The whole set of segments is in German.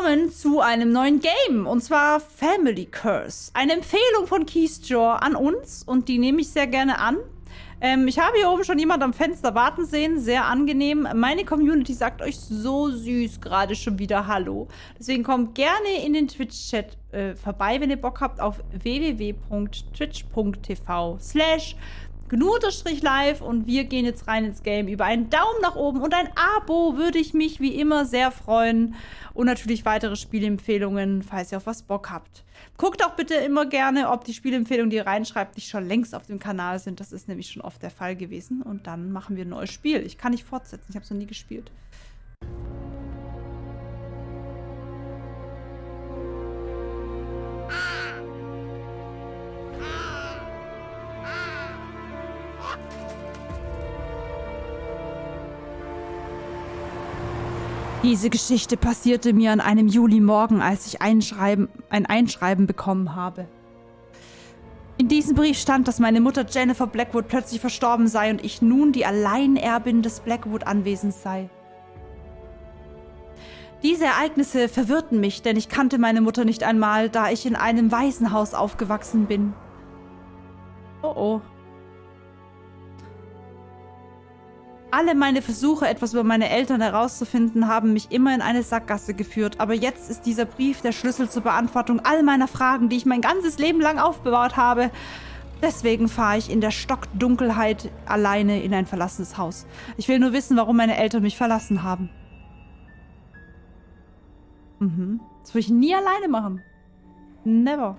willkommen zu einem neuen Game und zwar Family Curse. Eine Empfehlung von Keysjaw an uns und die nehme ich sehr gerne an. Ähm, ich habe hier oben schon jemand am Fenster warten sehen, sehr angenehm. Meine Community sagt euch so süß gerade schon wieder Hallo. Deswegen kommt gerne in den Twitch-Chat äh, vorbei, wenn ihr Bock habt, auf www.twitch.tv slash Gnu-Live und wir gehen jetzt rein ins Game. Über einen Daumen nach oben und ein Abo würde ich mich wie immer sehr freuen. Und natürlich weitere Spielempfehlungen, falls ihr auf was Bock habt. Guckt auch bitte immer gerne, ob die Spielempfehlungen, die ihr reinschreibt, nicht schon längst auf dem Kanal sind. Das ist nämlich schon oft der Fall gewesen. Und dann machen wir ein neues Spiel. Ich kann nicht fortsetzen, ich habe es noch nie gespielt. Diese Geschichte passierte mir an einem Julimorgen, als ich Einschreiben, ein Einschreiben bekommen habe. In diesem Brief stand, dass meine Mutter Jennifer Blackwood plötzlich verstorben sei und ich nun die Alleinerbin des Blackwood-Anwesens sei. Diese Ereignisse verwirrten mich, denn ich kannte meine Mutter nicht einmal, da ich in einem Waisenhaus aufgewachsen bin. Oh oh. Alle meine Versuche, etwas über meine Eltern herauszufinden, haben mich immer in eine Sackgasse geführt. Aber jetzt ist dieser Brief der Schlüssel zur Beantwortung all meiner Fragen, die ich mein ganzes Leben lang aufbewahrt habe. Deswegen fahre ich in der Stockdunkelheit alleine in ein verlassenes Haus. Ich will nur wissen, warum meine Eltern mich verlassen haben. Mhm. Das will ich nie alleine machen. Never.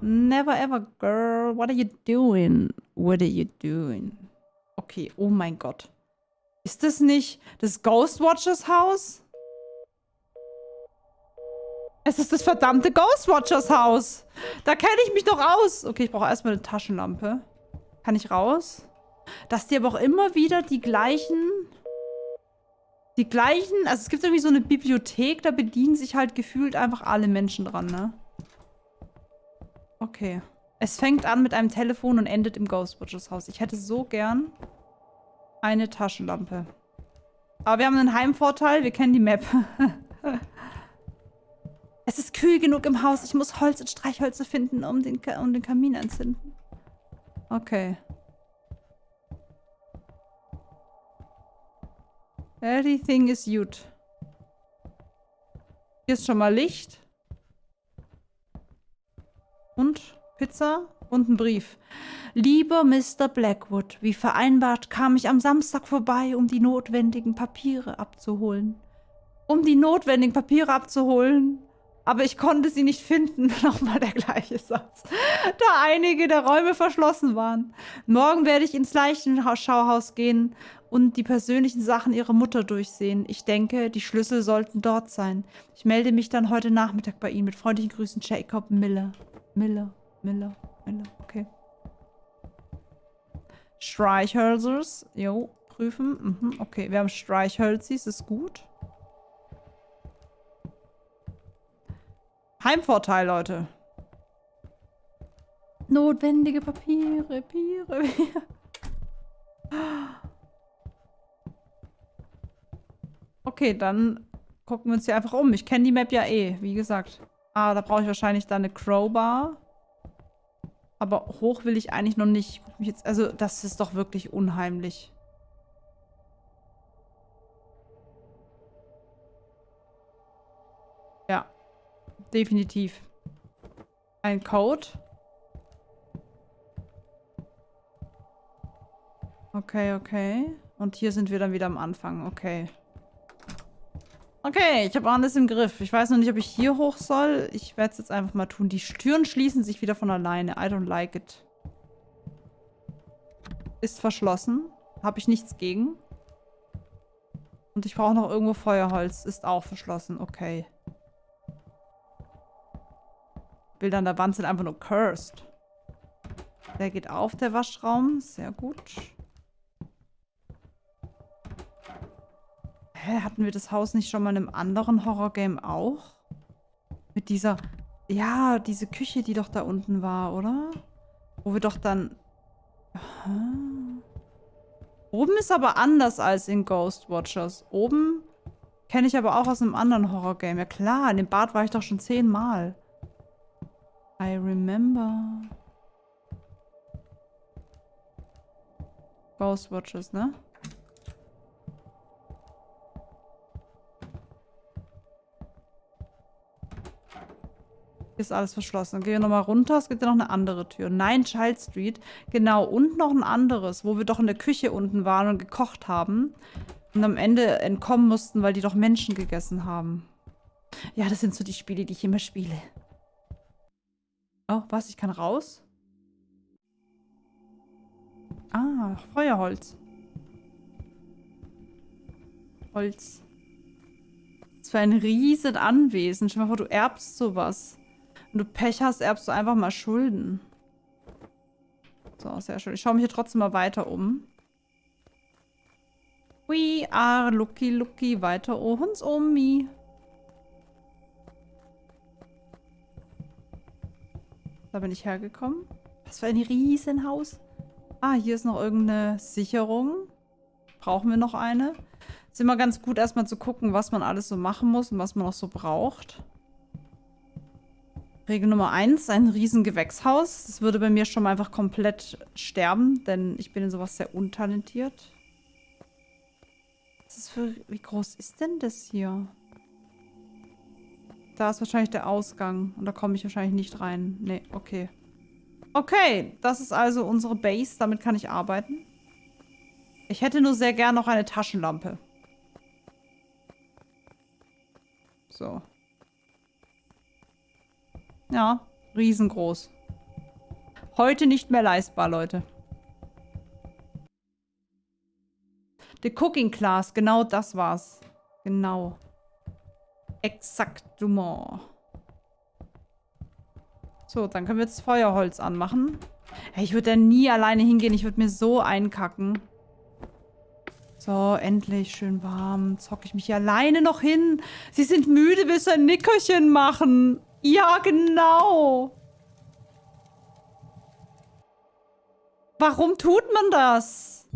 Never ever, girl. What are you doing? What are you doing? Okay, oh mein Gott. Ist das nicht das Ghostwatchers Haus? Es ist das verdammte Ghostwatchers Haus. Da kenne ich mich doch aus. Okay, ich brauche erstmal eine Taschenlampe. Kann ich raus? Dass die aber auch immer wieder die gleichen... Die gleichen... Also es gibt irgendwie so eine Bibliothek, da bedienen sich halt gefühlt einfach alle Menschen dran, ne? Okay. Es fängt an mit einem Telefon und endet im Ghostwatchers Haus. Ich hätte so gern eine Taschenlampe. Aber wir haben einen Heimvorteil. Wir kennen die Map. es ist kühl genug im Haus. Ich muss Holz und Streichhölzer finden, um den, um den Kamin anzünden. Okay. Everything is gut. Hier ist schon mal Licht. Und Pizza und ein Brief. Lieber Mr. Blackwood, wie vereinbart kam ich am Samstag vorbei, um die notwendigen Papiere abzuholen. Um die notwendigen Papiere abzuholen. Aber ich konnte sie nicht finden. Nochmal der gleiche Satz. Da einige der Räume verschlossen waren. Morgen werde ich ins Leichenschauhaus gehen und die persönlichen Sachen ihrer Mutter durchsehen. Ich denke, die Schlüssel sollten dort sein. Ich melde mich dann heute Nachmittag bei Ihnen. Mit freundlichen Grüßen, Jacob Miller. Miller, Miller, Miller. Okay. Streichhölzers. Jo, prüfen. Mhm, okay, wir haben Streichhölzis, ist gut. Heimvorteil, Leute. Notwendige Papiere, Papiere, Papiere. Okay, dann gucken wir uns hier einfach um. Ich kenne die Map ja eh, wie gesagt. Ah, da brauche ich wahrscheinlich dann eine Crowbar. Aber hoch will ich eigentlich noch nicht. Jetzt, also, das ist doch wirklich unheimlich. Ja. Definitiv. Ein Code. Okay, okay. Und hier sind wir dann wieder am Anfang. Okay. Okay, ich habe alles im Griff. Ich weiß noch nicht, ob ich hier hoch soll. Ich werde es jetzt einfach mal tun. Die Türen schließen sich wieder von alleine. I don't like it. Ist verschlossen. Habe ich nichts gegen. Und ich brauche noch irgendwo Feuerholz. Ist auch verschlossen. Okay. Bilder an der Wand sind einfach nur cursed. Der geht auf, der Waschraum. Sehr gut. Hä, hatten wir das Haus nicht schon mal in einem anderen Horrorgame auch? Mit dieser... Ja, diese Küche, die doch da unten war, oder? Wo wir doch dann... Aha. Oben ist aber anders als in Ghostwatchers. Oben Kenne ich aber auch aus einem anderen Horror-Game. Ja klar, in dem Bad war ich doch schon zehnmal. I remember. Ghostwatches, ne? Hier ist alles verschlossen. Dann gehen wir nochmal runter. Es gibt ja noch eine andere Tür. Nein, Child Street. Genau. Und noch ein anderes, wo wir doch in der Küche unten waren und gekocht haben. Und am Ende entkommen mussten, weil die doch Menschen gegessen haben. Ja, das sind so die Spiele, die ich immer spiele. Oh, was? Ich kann raus? Ah, Feuerholz. Holz. Das war ein riesen Anwesen. Stell dir mal vor, du erbst sowas. Wenn du Pech hast, erbst du einfach mal Schulden. So, sehr schön. Ich schaue mich hier trotzdem mal weiter um. We are lucky, lucky. Weiter uns um me. Da bin ich hergekommen. Was für ein Riesenhaus. Ah, hier ist noch irgendeine Sicherung. Brauchen wir noch eine? Ist immer ganz gut, erstmal zu gucken, was man alles so machen muss und was man noch so braucht. Regel Nummer 1, ein riesen Gewächshaus. Das würde bei mir schon mal einfach komplett sterben, denn ich bin in sowas sehr untalentiert. Was ist für, wie groß ist denn das hier? Da ist wahrscheinlich der Ausgang und da komme ich wahrscheinlich nicht rein. Nee, okay. Okay, das ist also unsere Base. Damit kann ich arbeiten. Ich hätte nur sehr gern noch eine Taschenlampe. So. Ja, riesengroß. Heute nicht mehr leistbar, Leute. The Cooking Class, genau das war's. Genau. Exaktement. So, dann können wir jetzt Feuerholz anmachen. Hey, ich würde da nie alleine hingehen. Ich würde mir so einkacken. So, endlich schön warm. Zocke ich mich hier alleine noch hin. Sie sind müde, willst du ein Nickerchen machen? Ja, genau. Warum tut man das?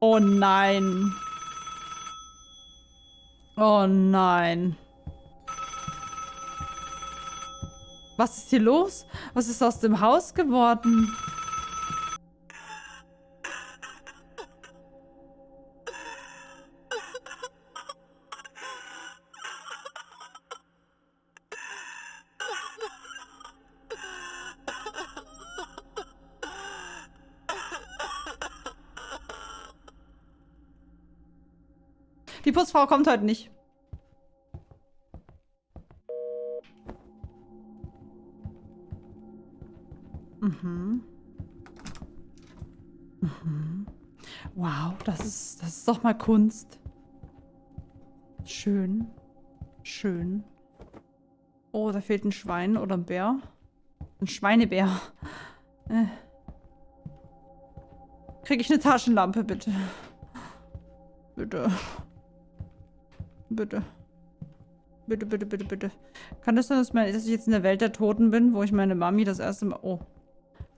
Oh nein. Oh nein. Was ist hier los? Was ist aus dem Haus geworden? Die Putzfrau kommt heute nicht. Ist, doch mal Kunst. Schön. Schön. Oh, da fehlt ein Schwein oder ein Bär. Ein Schweinebär. Äh. Kriege ich eine Taschenlampe, bitte? Bitte. Bitte. Bitte, bitte, bitte, bitte. Kann das sein, dass, dass ich jetzt in der Welt der Toten bin, wo ich meine Mami das erste Mal... Oh.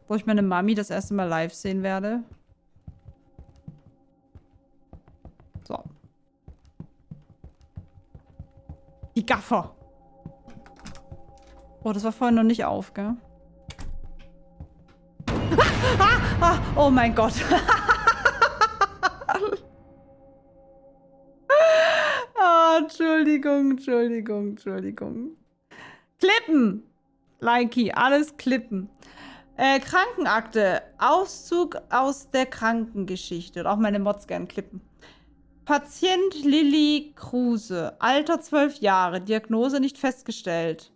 Wo ich meine Mami das erste Mal live sehen werde. Gaffer. Oh, das war vorhin noch nicht auf, gell? ah, ah, oh mein Gott. oh, Entschuldigung, Entschuldigung, Entschuldigung. Klippen. Likey, alles klippen. Äh, Krankenakte. Auszug aus der Krankengeschichte. Und auch meine Mods gern klippen. Patient Lilly Kruse. Alter 12 Jahre. Diagnose nicht festgestellt.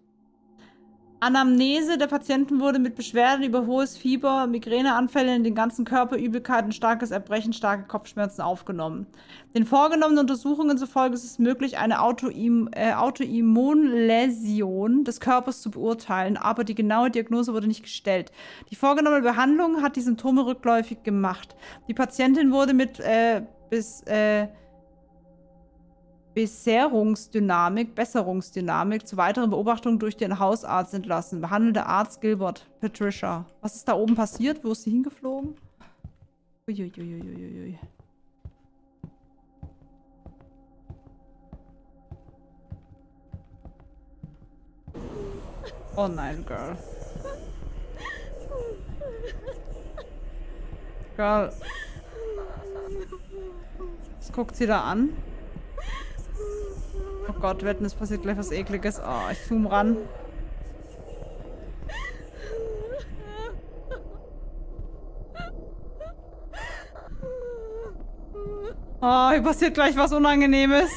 Anamnese der Patienten wurde mit Beschwerden über hohes Fieber, Migräneanfälle in den ganzen Körper, Übelkeiten, starkes Erbrechen, starke Kopfschmerzen aufgenommen. Den vorgenommenen Untersuchungen zufolge ist es möglich, eine Autoim äh, Autoimmunläsion des Körpers zu beurteilen, aber die genaue Diagnose wurde nicht gestellt. Die vorgenommene Behandlung hat die Symptome rückläufig gemacht. Die Patientin wurde mit äh, bis äh, Besserungsdynamik, Besserungsdynamik zur weiteren Beobachtung durch den Hausarzt entlassen. Behandelnder Arzt Gilbert, Patricia. Was ist da oben passiert? Wo ist sie hingeflogen? Uiuiuiuiui. Oh nein, Girl. Girl. Was guckt sie da an? Oh Gott, wetten, es passiert gleich was ekliges. Oh, ich zoom ran. Oh, hier passiert gleich was Unangenehmes.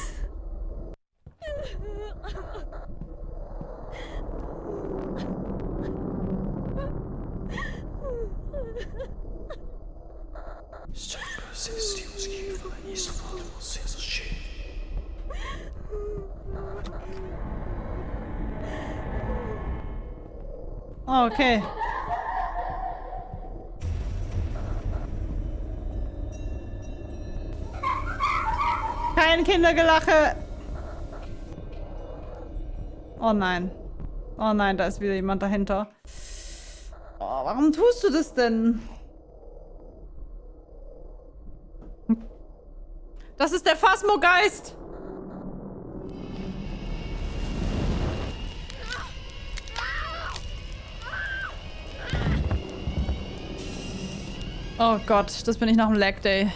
Oh, okay. Kein Kindergelache. Oh nein. Oh nein, da ist wieder jemand dahinter. Oh, warum tust du das denn? Das ist der Phasmogeist. Oh Gott, das bin ich nach dem Lag Day.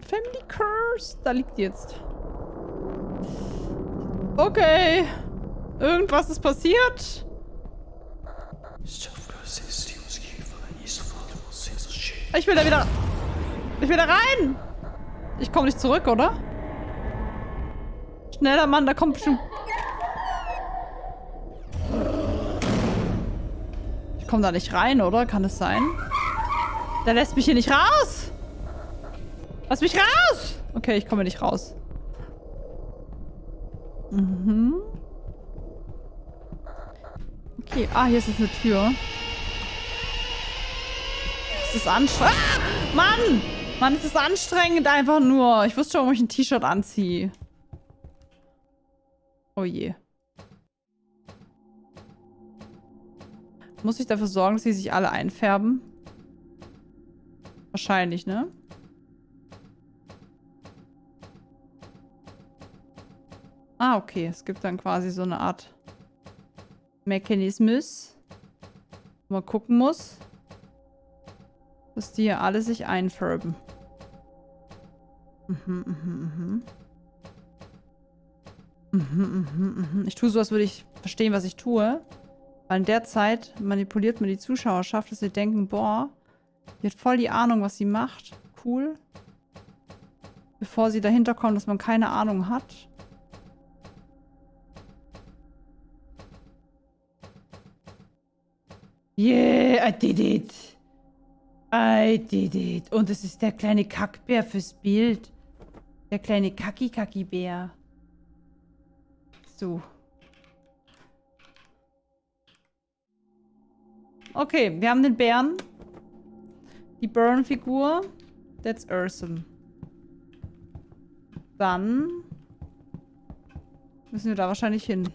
Family Curse. Da liegt die jetzt. Okay. Irgendwas ist passiert. Ich will da wieder... Ich will da rein! Ich komme nicht zurück, oder? Schneller, Mann, da kommt bestimmt... Ich komme da nicht rein, oder? Kann es sein? Der lässt mich hier nicht raus! Lass mich raus! Okay, ich komme nicht raus. Mhm. Okay, ah, hier ist jetzt eine Tür. Das ist anstrengend. Ah, Mann! Mann, es ist anstrengend einfach nur. Ich wusste schon, ob ich ein T-Shirt anziehe. Oh je. Muss ich dafür sorgen, dass sie sich alle einfärben? Wahrscheinlich, ne? Ah, okay. Es gibt dann quasi so eine Art Mechanismus, wo man gucken muss, dass die hier alle sich einfärben. Mhm, mhm, mhm. Mhm, mhm, mhm. Ich tue so, als würde ich verstehen, was ich tue. Weil in der Zeit manipuliert man die Zuschauerschaft, dass sie denken, boah, die hat voll die Ahnung, was sie macht. Cool. Bevor sie dahinter kommen, dass man keine Ahnung hat. Yeah, I did it. I did it. Und es ist der kleine Kackbär fürs Bild. Der kleine Kaki-Kaki-Bär. So. Okay, wir haben den Bären. Die Burn-Figur. That's awesome. Dann müssen wir da wahrscheinlich hin.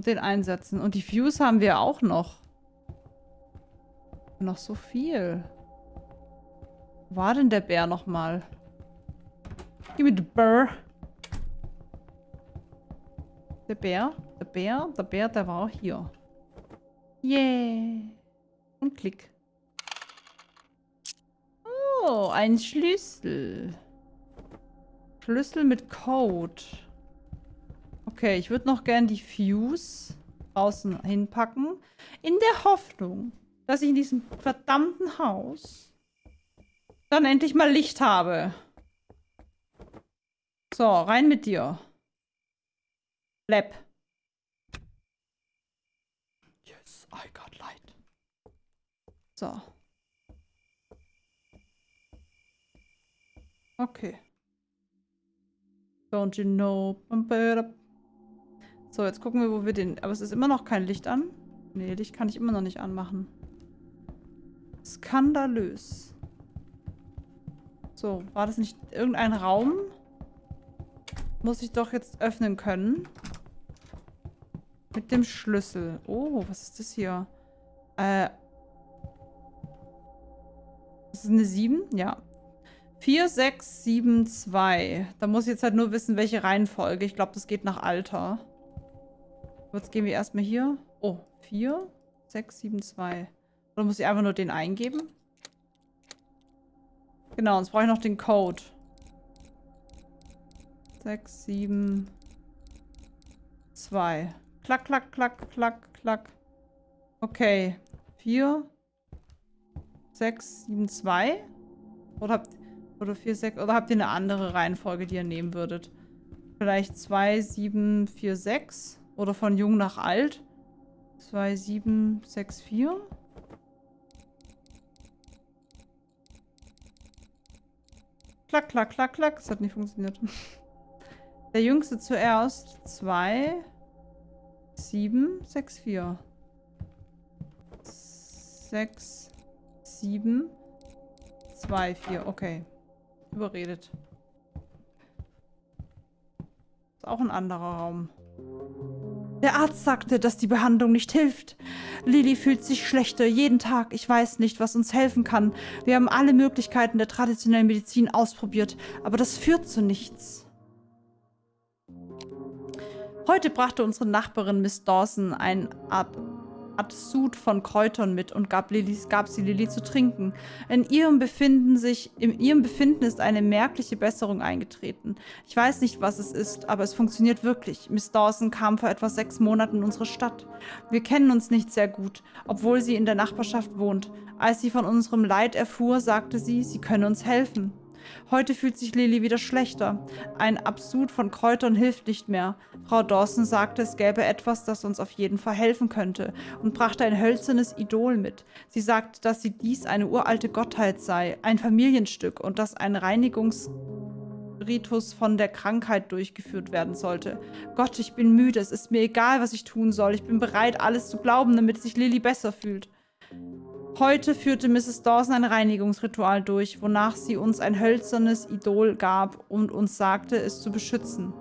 Und den einsetzen. Und die Fuse haben wir auch noch. Noch so viel. Wo war denn der Bär nochmal? Gib mir den Bär. Der Bär? Der Bär? Der Bär, der war auch hier. Yeah. Und klick. Oh, ein Schlüssel. Schlüssel mit Code. Okay, ich würde noch gern die Fuse außen hinpacken. In der Hoffnung, dass ich in diesem verdammten Haus dann endlich mal Licht habe. So, rein mit dir. Lab. Yes, I got light. So. Okay. Don't you know? So, jetzt gucken wir, wo wir den... Aber es ist immer noch kein Licht an. Nee, Licht kann ich immer noch nicht anmachen. Skandalös. So, war das nicht irgendein Raum? Muss ich doch jetzt öffnen können. Mit dem Schlüssel. Oh, was ist das hier? Äh. Das ist eine 7? Ja. 4, 6, 7, 2. Da muss ich jetzt halt nur wissen, welche Reihenfolge. Ich glaube, das geht nach Alter. Jetzt gehen wir erstmal hier. Oh, 4, 6, 7, 2. Oder muss ich einfach nur den eingeben? Genau, jetzt brauche ich noch den Code. 6, 7, 2. Klack, klack, klack, klack, klack. Okay. 4, 6, 7, 2. Oder habt, oder 4, 6, oder habt ihr eine andere Reihenfolge, die ihr nehmen würdet? Vielleicht 2, 7, 4, 6. Oder von jung nach alt. 2, 7, 6, 4. Klack, klack, klack, klack. Das hat nicht funktioniert. Der jüngste zuerst. 2, 7, 6, 4. 6, 7, 2, 4. Okay. Überredet. Ist auch ein anderer Raum. Der Arzt sagte, dass die Behandlung nicht hilft. Lilly fühlt sich schlechter jeden Tag. Ich weiß nicht, was uns helfen kann. Wir haben alle Möglichkeiten der traditionellen Medizin ausprobiert, aber das führt zu nichts. Heute brachte unsere Nachbarin Miss Dawson ein Art Art Sud von Kräutern mit und gab, Lili, gab sie Lilly zu trinken. In ihrem, Befinden sich, in ihrem Befinden ist eine merkliche Besserung eingetreten. Ich weiß nicht, was es ist, aber es funktioniert wirklich. Miss Dawson kam vor etwa sechs Monaten in unsere Stadt. Wir kennen uns nicht sehr gut, obwohl sie in der Nachbarschaft wohnt. Als sie von unserem Leid erfuhr, sagte sie, sie könne uns helfen. Heute fühlt sich Lilly wieder schlechter. Ein Absud von Kräutern hilft nicht mehr. Frau Dawson sagte, es gäbe etwas, das uns auf jeden Fall helfen könnte und brachte ein hölzernes Idol mit. Sie sagte, dass sie dies eine uralte Gottheit sei, ein Familienstück und dass ein Reinigungsritus von der Krankheit durchgeführt werden sollte. Gott, ich bin müde. Es ist mir egal, was ich tun soll. Ich bin bereit, alles zu glauben, damit sich Lilly besser fühlt. Heute führte Mrs. Dawson ein Reinigungsritual durch, wonach sie uns ein hölzernes Idol gab und uns sagte, es zu beschützen.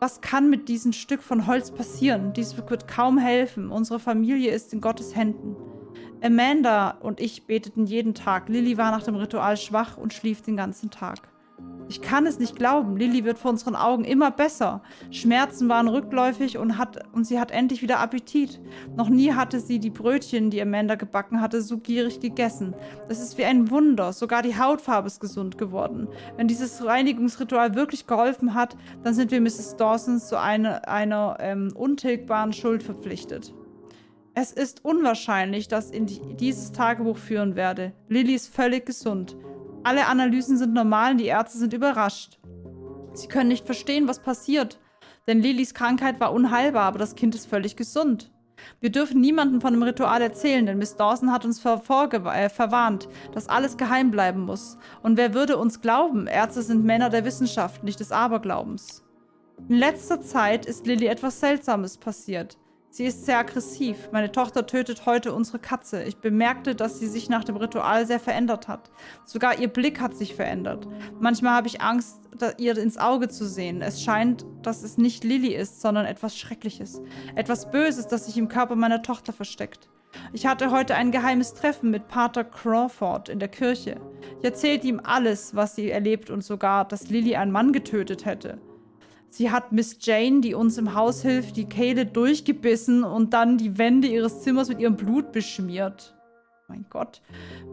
Was kann mit diesem Stück von Holz passieren? Dies wird kaum helfen. Unsere Familie ist in Gottes Händen. Amanda und ich beteten jeden Tag. Lilly war nach dem Ritual schwach und schlief den ganzen Tag. Ich kann es nicht glauben. Lilly wird vor unseren Augen immer besser. Schmerzen waren rückläufig und, hat, und sie hat endlich wieder Appetit. Noch nie hatte sie die Brötchen, die Amanda gebacken hatte, so gierig gegessen. Das ist wie ein Wunder. Sogar die Hautfarbe ist gesund geworden. Wenn dieses Reinigungsritual wirklich geholfen hat, dann sind wir Mrs. Dawson zu eine, einer ähm, untilgbaren Schuld verpflichtet. Es ist unwahrscheinlich, dass ich dieses Tagebuch führen werde. Lilly ist völlig gesund. Alle Analysen sind normal und die Ärzte sind überrascht. Sie können nicht verstehen, was passiert. Denn Lillys Krankheit war unheilbar, aber das Kind ist völlig gesund. Wir dürfen niemandem von dem Ritual erzählen, denn Miss Dawson hat uns äh, verwarnt, dass alles geheim bleiben muss. Und wer würde uns glauben? Ärzte sind Männer der Wissenschaft, nicht des Aberglaubens. In letzter Zeit ist Lilly etwas Seltsames passiert. Sie ist sehr aggressiv. Meine Tochter tötet heute unsere Katze. Ich bemerkte, dass sie sich nach dem Ritual sehr verändert hat. Sogar ihr Blick hat sich verändert. Manchmal habe ich Angst, ihr ins Auge zu sehen. Es scheint, dass es nicht Lilly ist, sondern etwas Schreckliches. Etwas Böses, das sich im Körper meiner Tochter versteckt. Ich hatte heute ein geheimes Treffen mit Pater Crawford in der Kirche. Ich erzählte ihm alles, was sie erlebt und sogar, dass Lilly einen Mann getötet hätte. Sie hat Miss Jane, die uns im Haus hilft, die Kehle durchgebissen und dann die Wände ihres Zimmers mit ihrem Blut beschmiert. Mein Gott.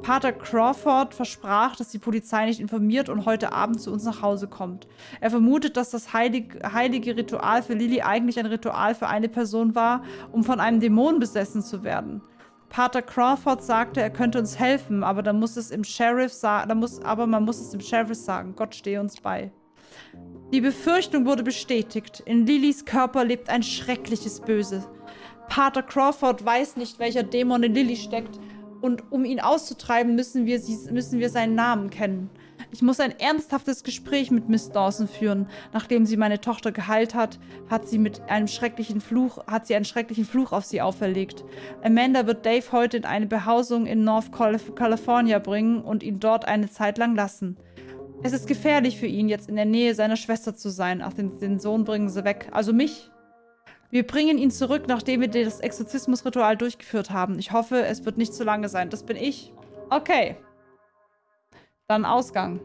Pater Crawford versprach, dass die Polizei nicht informiert und heute Abend zu uns nach Hause kommt. Er vermutet, dass das heilig, heilige Ritual für Lily eigentlich ein Ritual für eine Person war, um von einem Dämon besessen zu werden. Pater Crawford sagte, er könnte uns helfen, aber dann muss es im Sheriff sagen, aber man muss es dem Sheriff sagen. Gott stehe uns bei. Die Befürchtung wurde bestätigt. In Lillys Körper lebt ein schreckliches Böse. Pater Crawford weiß nicht, welcher Dämon in Lilly steckt Und um ihn auszutreiben, müssen wir, sie, müssen wir seinen Namen kennen. Ich muss ein ernsthaftes Gespräch mit Miss Dawson führen. Nachdem sie meine Tochter geheilt hat, hat sie mit einem schrecklichen Fluch, hat sie einen schrecklichen Fluch auf sie auferlegt. Amanda wird Dave heute in eine Behausung in North California bringen und ihn dort eine Zeit lang lassen. Es ist gefährlich für ihn, jetzt in der Nähe seiner Schwester zu sein. Ach, den, den Sohn bringen sie weg. Also mich. Wir bringen ihn zurück, nachdem wir das Exorzismusritual durchgeführt haben. Ich hoffe, es wird nicht zu lange sein. Das bin ich. Okay. Dann Ausgang.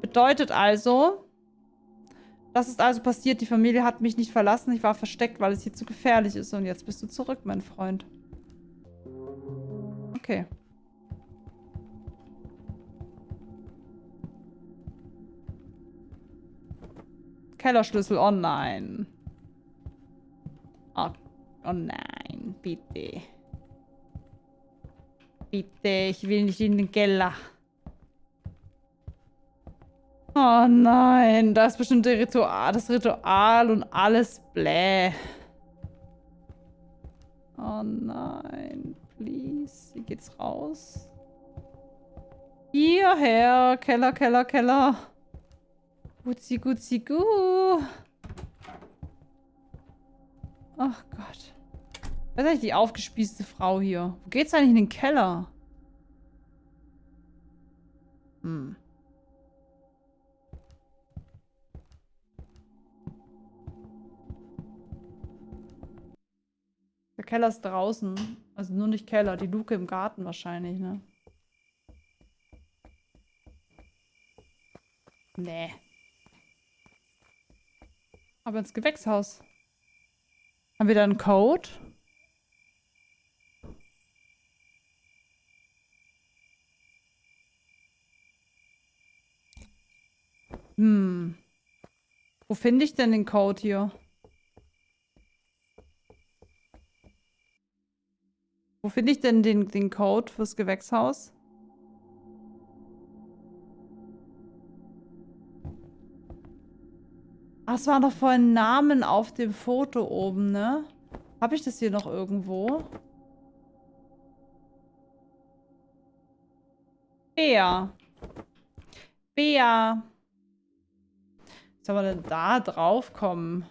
Bedeutet also, das ist also passiert. Die Familie hat mich nicht verlassen. Ich war versteckt, weil es hier zu gefährlich ist. Und jetzt bist du zurück, mein Freund. Okay. Kellerschlüssel. Oh nein. Oh, oh nein, bitte. Bitte, ich will nicht in den Keller. Oh nein, das ist bestimmt der Ritual, das Ritual und alles bläh. Oh nein, please. Wie geht's raus? Hierher, Keller, Keller, Keller. Gutzi, gutzi, gu. Ach Gott. Wer ist eigentlich die aufgespießte Frau hier? Wo geht's eigentlich in den Keller? Hm. Der Keller ist draußen. Also nur nicht Keller, die Luke im Garten wahrscheinlich, ne? Nee. Aber ins Gewächshaus. Haben wir da einen Code? Hm. Wo finde ich denn den Code hier? Wo finde ich denn den, den Code fürs Gewächshaus? Ach, es war doch vorhin Namen auf dem Foto oben, ne? Habe ich das hier noch irgendwo? Bea. Bea. Wie soll man denn da drauf kommen?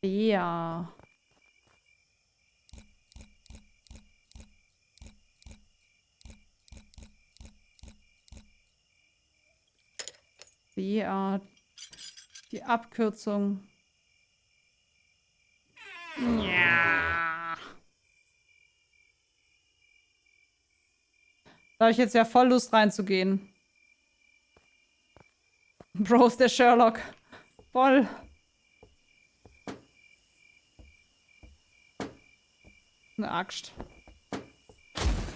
Bea. Bea. Die Abkürzung. Ja. Da habe ich jetzt ja voll Lust reinzugehen. Bro ist der Sherlock. Voll. Eine Axt.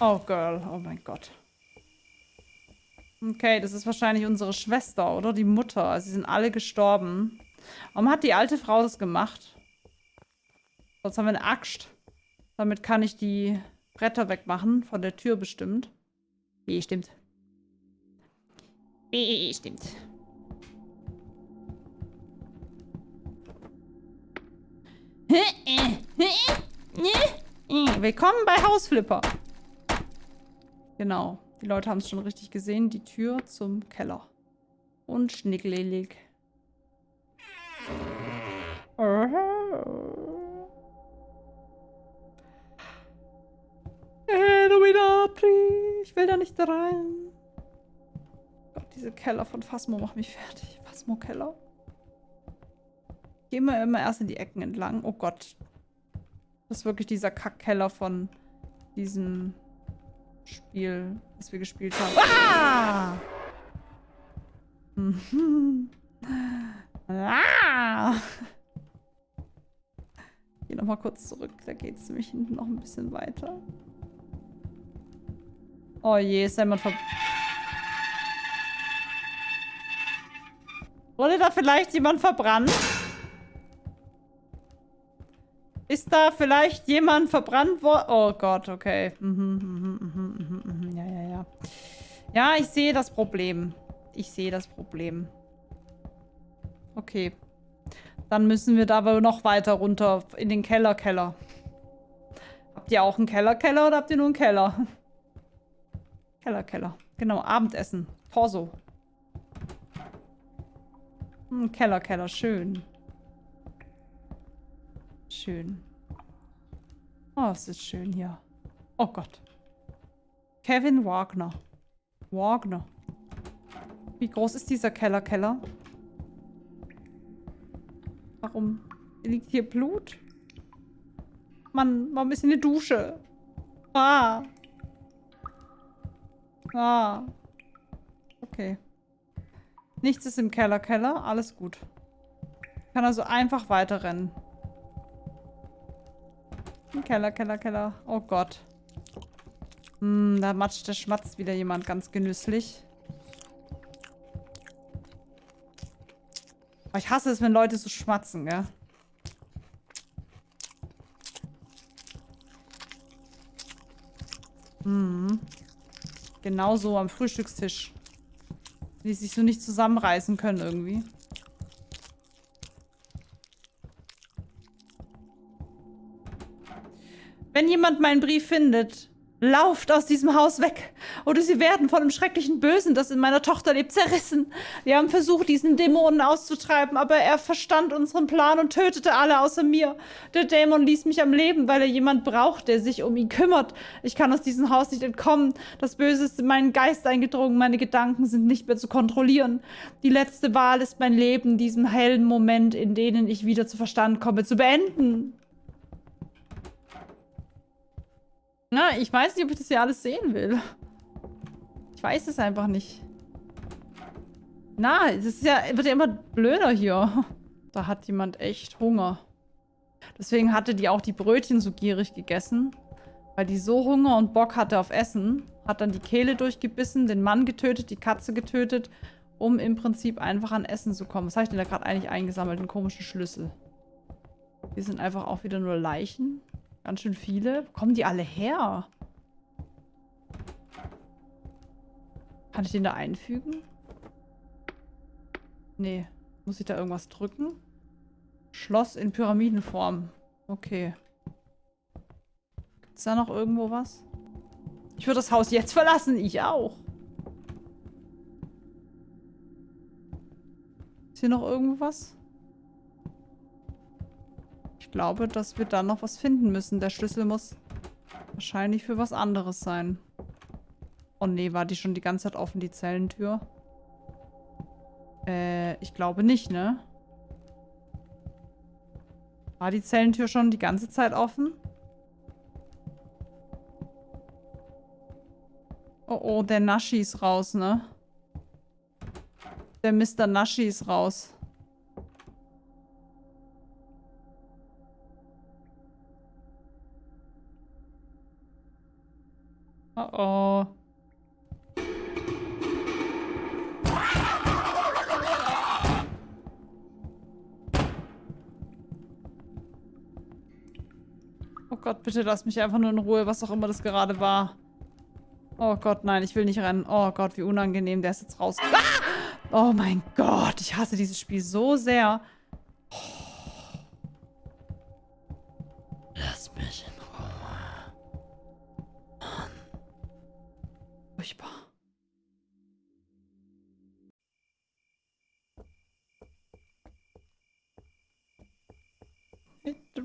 Oh, Girl. Oh mein Gott. Okay, das ist wahrscheinlich unsere Schwester, oder? Die Mutter. Sie sind alle gestorben. Warum hat die alte Frau das gemacht? Sonst haben wir eine Axt. Damit kann ich die Bretter wegmachen. Von der Tür bestimmt. B stimmt. B stimmt. Willkommen bei Hausflipper. Genau. Die Leute haben es schon richtig gesehen. Die Tür zum Keller. Und schnickelig. Ich will da nicht rein. Gott, diese Keller von Phasmo machen mich fertig. Phasmo-Keller. Gehen wir immer erst in die Ecken entlang. Oh Gott. Das ist wirklich dieser Kackkeller von diesem Spiel, das wir gespielt haben. Ah! Ah! Geh nochmal kurz zurück. Da geht es nämlich hinten noch ein bisschen weiter. Oh je, ist jemand ver... Wurde da vielleicht jemand verbrannt? Ist da vielleicht jemand verbrannt worden? Oh Gott, okay. Mhm, mhm, mhm, mhm, ja, ja, ja. Ja, ich sehe das Problem. Ich sehe das Problem. Okay. Dann müssen wir da wohl noch weiter runter in den Keller, Keller. Habt ihr auch einen Keller-Keller oder habt ihr nur einen Keller? Keller-Keller. Genau, Abendessen. Torso. Hm, Keller-Keller, schön. Schön. Oh, es ist schön hier. Oh Gott. Kevin Wagner. Wagner. Wie groß ist dieser Keller-Keller? Warum liegt hier Blut? Mann, warum ist hier eine Dusche? Ah. Ah. Okay. Nichts ist im Keller, Keller. Alles gut. Ich kann also einfach weiterrennen. Keller, Keller, Keller. Oh Gott. Hm, da matscht der schmatzt wieder jemand ganz genüsslich. Aber ich hasse es, wenn Leute so schmatzen, gell? Hm. Genauso am Frühstückstisch. Die sich so nicht zusammenreißen können irgendwie. Jemand meinen Brief findet, Lauft aus diesem Haus weg, oder sie werden von dem schrecklichen Bösen, das in meiner Tochter lebt, zerrissen. Wir haben versucht, diesen Dämonen auszutreiben, aber er verstand unseren Plan und tötete alle außer mir. Der Dämon ließ mich am Leben, weil er jemand braucht, der sich um ihn kümmert. Ich kann aus diesem Haus nicht entkommen. Das Böse ist in meinen Geist eingedrungen. Meine Gedanken sind nicht mehr zu kontrollieren. Die letzte Wahl ist mein Leben, diesen hellen Moment, in denen ich wieder zu Verstand komme, zu beenden. Na, ich weiß nicht, ob ich das hier alles sehen will. Ich weiß es einfach nicht. Na, es ist ja, wird ja immer blöder hier. Da hat jemand echt Hunger. Deswegen hatte die auch die Brötchen so gierig gegessen. Weil die so Hunger und Bock hatte auf Essen. Hat dann die Kehle durchgebissen, den Mann getötet, die Katze getötet, um im Prinzip einfach an Essen zu kommen. Was habe ich denn da gerade eigentlich eingesammelt? Einen komischen Schlüssel. Hier sind einfach auch wieder nur Leichen. Ganz schön viele. Wo kommen die alle her? Kann ich den da einfügen? Nee. Muss ich da irgendwas drücken? Schloss in Pyramidenform. Okay. Gibt es da noch irgendwo was? Ich würde das Haus jetzt verlassen. Ich auch. Ist hier noch irgendwo was? Glaube, dass wir da noch was finden müssen. Der Schlüssel muss wahrscheinlich für was anderes sein. Oh nee, war die schon die ganze Zeit offen, die Zellentür? Äh, ich glaube nicht, ne? War die Zellentür schon die ganze Zeit offen? Oh, oh, der Naschi ist raus, ne? Der Mr. Naschi ist raus. Bitte lass mich einfach nur in Ruhe, was auch immer das gerade war. Oh Gott, nein, ich will nicht rennen. Oh Gott, wie unangenehm, der ist jetzt raus. Ah! Oh mein Gott, ich hasse dieses Spiel so sehr.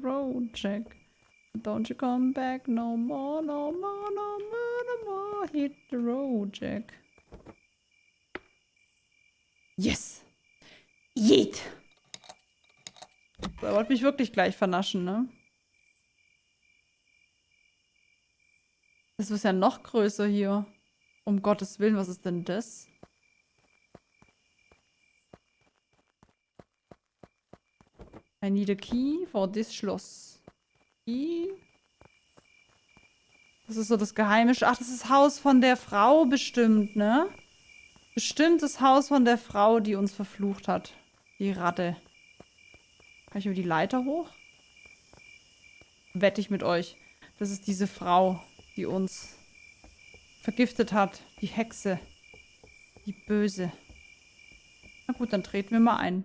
road, Jack. Don't you come back no more, no more, no more, no more. Hit the road, Jack. Yes! Yeet! Er wollte mich wirklich gleich vernaschen, ne? Das ist ja noch größer hier. Um Gottes Willen, was ist denn das? I need a key for this Schloss. Das ist so das geheime... Ach, das ist das Haus von der Frau bestimmt, ne? Bestimmt das Haus von der Frau, die uns verflucht hat. Die Ratte. Kann ich über die Leiter hoch? Wette ich mit euch. Das ist diese Frau, die uns vergiftet hat. Die Hexe. Die Böse. Na gut, dann treten wir mal ein.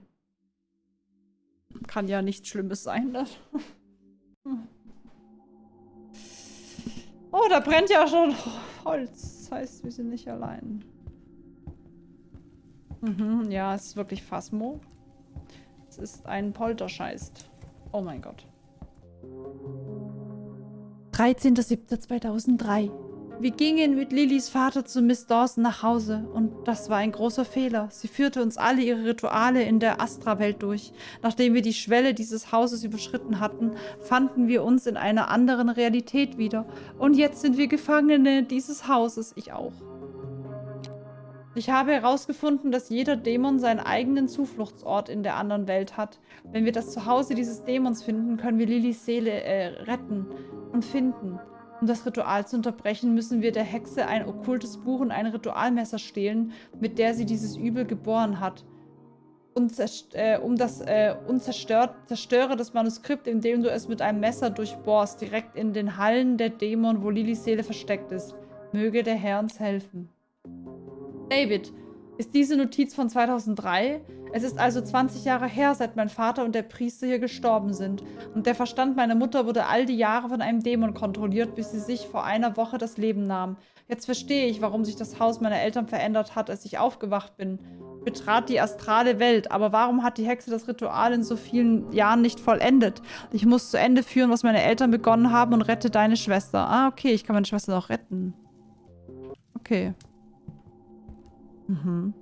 Kann ja nichts Schlimmes sein. Ne? Oh, da brennt ja schon Holz. Das heißt, wir sind nicht allein. Mhm, ja, es ist wirklich Phasmo. Es ist ein Polterscheist. Oh mein Gott. 13.07.2003 wir gingen mit Lillys Vater zu Miss Dawson nach Hause und das war ein großer Fehler. Sie führte uns alle ihre Rituale in der Astra-Welt durch. Nachdem wir die Schwelle dieses Hauses überschritten hatten, fanden wir uns in einer anderen Realität wieder. Und jetzt sind wir Gefangene dieses Hauses, ich auch. Ich habe herausgefunden, dass jeder Dämon seinen eigenen Zufluchtsort in der anderen Welt hat. Wenn wir das Zuhause dieses Dämons finden, können wir Lillys Seele äh, retten und finden. Um das Ritual zu unterbrechen, müssen wir der Hexe ein okkultes Buch und ein Ritualmesser stehlen, mit der sie dieses Übel geboren hat. Äh, um das äh, und zerstört, zerstöre das Manuskript, indem du es mit einem Messer durchbohrst, direkt in den Hallen der Dämon, wo Lillys Seele versteckt ist. Möge der Herr uns helfen. David, ist diese Notiz von 2003? Es ist also 20 Jahre her, seit mein Vater und der Priester hier gestorben sind. Und der Verstand meiner Mutter wurde all die Jahre von einem Dämon kontrolliert, bis sie sich vor einer Woche das Leben nahm. Jetzt verstehe ich, warum sich das Haus meiner Eltern verändert hat, als ich aufgewacht bin. Betrat die astrale Welt. Aber warum hat die Hexe das Ritual in so vielen Jahren nicht vollendet? Ich muss zu Ende führen, was meine Eltern begonnen haben und rette deine Schwester. Ah, okay, ich kann meine Schwester noch retten. Okay. Mhm.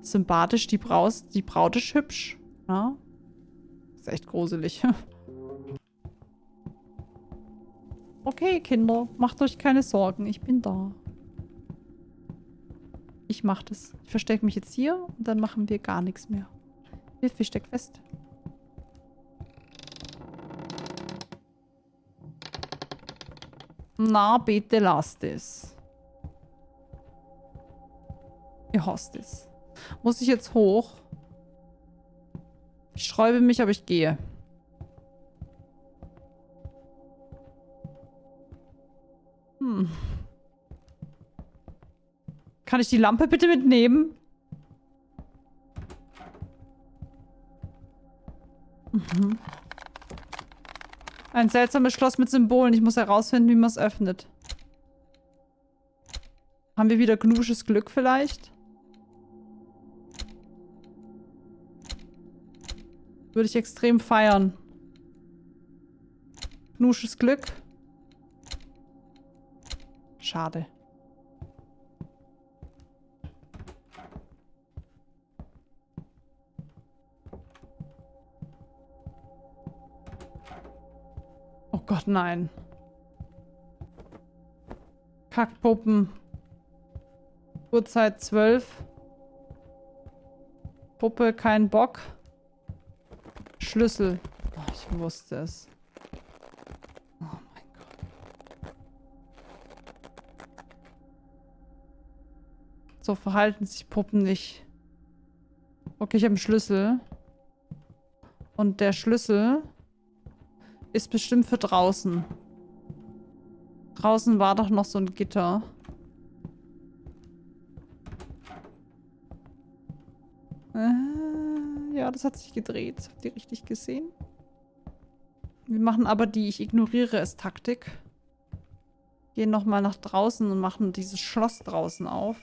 Sympathisch, die, Braus, die Braut ist hübsch. Ja. Ist echt gruselig. okay, Kinder, macht euch keine Sorgen, ich bin da. Ich mach das. Ich verstecke mich jetzt hier und dann machen wir gar nichts mehr. Hilfe, ich steck fest. Na, bitte lasst es. Ihr es. Muss ich jetzt hoch? Ich sträube mich, aber ich gehe. Hm. Kann ich die Lampe bitte mitnehmen? Mhm. Ein seltsames Schloss mit Symbolen. Ich muss herausfinden, wie man es öffnet. Haben wir wieder gnusches Glück vielleicht? Würde ich extrem feiern. Nusches Glück. Schade. Oh Gott, nein. Kackpuppen. Uhrzeit 12. Puppe, kein Bock. Schlüssel. Oh, ich wusste es. Oh mein Gott. So verhalten sich Puppen nicht. Okay, ich habe einen Schlüssel. Und der Schlüssel ist bestimmt für draußen. Draußen war doch noch so ein Gitter. Äh. Ja, das hat sich gedreht. Habt ihr richtig gesehen? Wir machen aber die Ich ignoriere es Taktik. Gehen nochmal nach draußen und machen dieses Schloss draußen auf.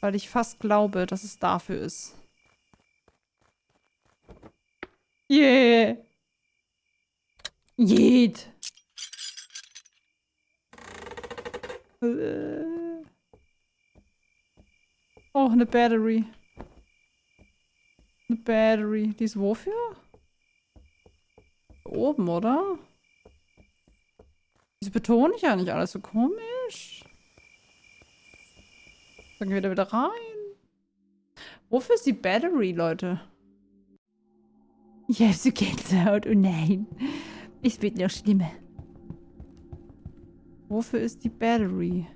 Weil ich fast glaube, dass es dafür ist. Yeah! Jed! Äh. Oh, eine Battery. Eine Battery. Die ist wofür? Oben, oder? Wieso betone ich ja nicht alles so komisch? Dann gehen wir da wieder rein. Wofür ist die Battery, Leute? Ich habe so Gänsehaut. Oh nein. Es wird noch schlimmer. Wofür ist die Battery?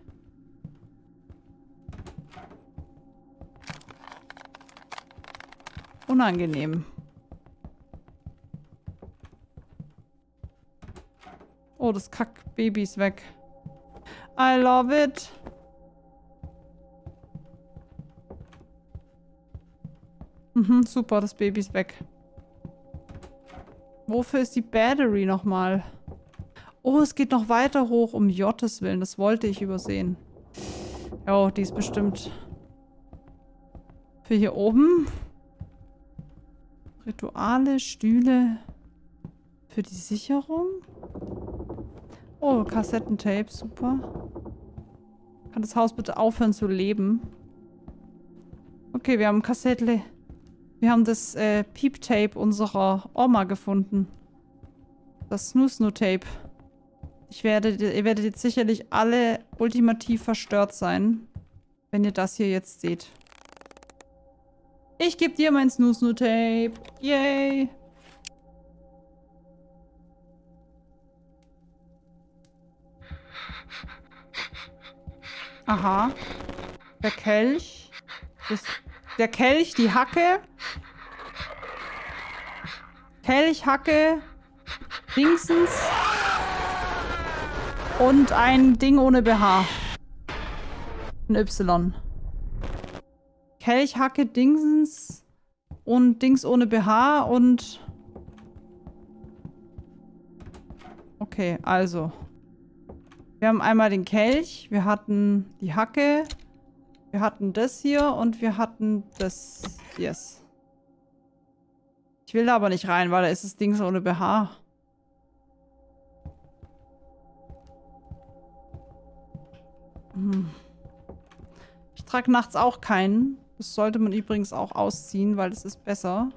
Unangenehm. Oh, das Kackbaby ist weg. I love it. Mhm, super, das Baby ist weg. Wofür ist die Battery nochmal? Oh, es geht noch weiter hoch, um Jottes Willen. Das wollte ich übersehen. Oh, die ist bestimmt für hier oben. Rituale, Stühle. Für die Sicherung. Oh, Kassettentape, super. Kann das Haus bitte aufhören zu leben? Okay, wir haben Kassettle. Wir haben das äh, Piep-Tape unserer Oma gefunden. Das Snoo-Snoo-Tape. Ich werde, ihr werdet jetzt sicherlich alle ultimativ verstört sein, wenn ihr das hier jetzt seht. Ich gebe dir mein Snoo-Snoo-Tape. Yay! Aha. Der Kelch. Das, der Kelch, die Hacke. Kelch, Hacke. Dingsens. Und ein Ding ohne BH. Ein Y. Kelch, Hacke, Dingsens. Und Dings ohne BH und... Okay, also. Wir haben einmal den Kelch, wir hatten die Hacke, wir hatten das hier und wir hatten das. Yes. Ich will da aber nicht rein, weil da ist das Ding so ohne BH. Hm. Ich trage nachts auch keinen. Das sollte man übrigens auch ausziehen, weil das ist besser.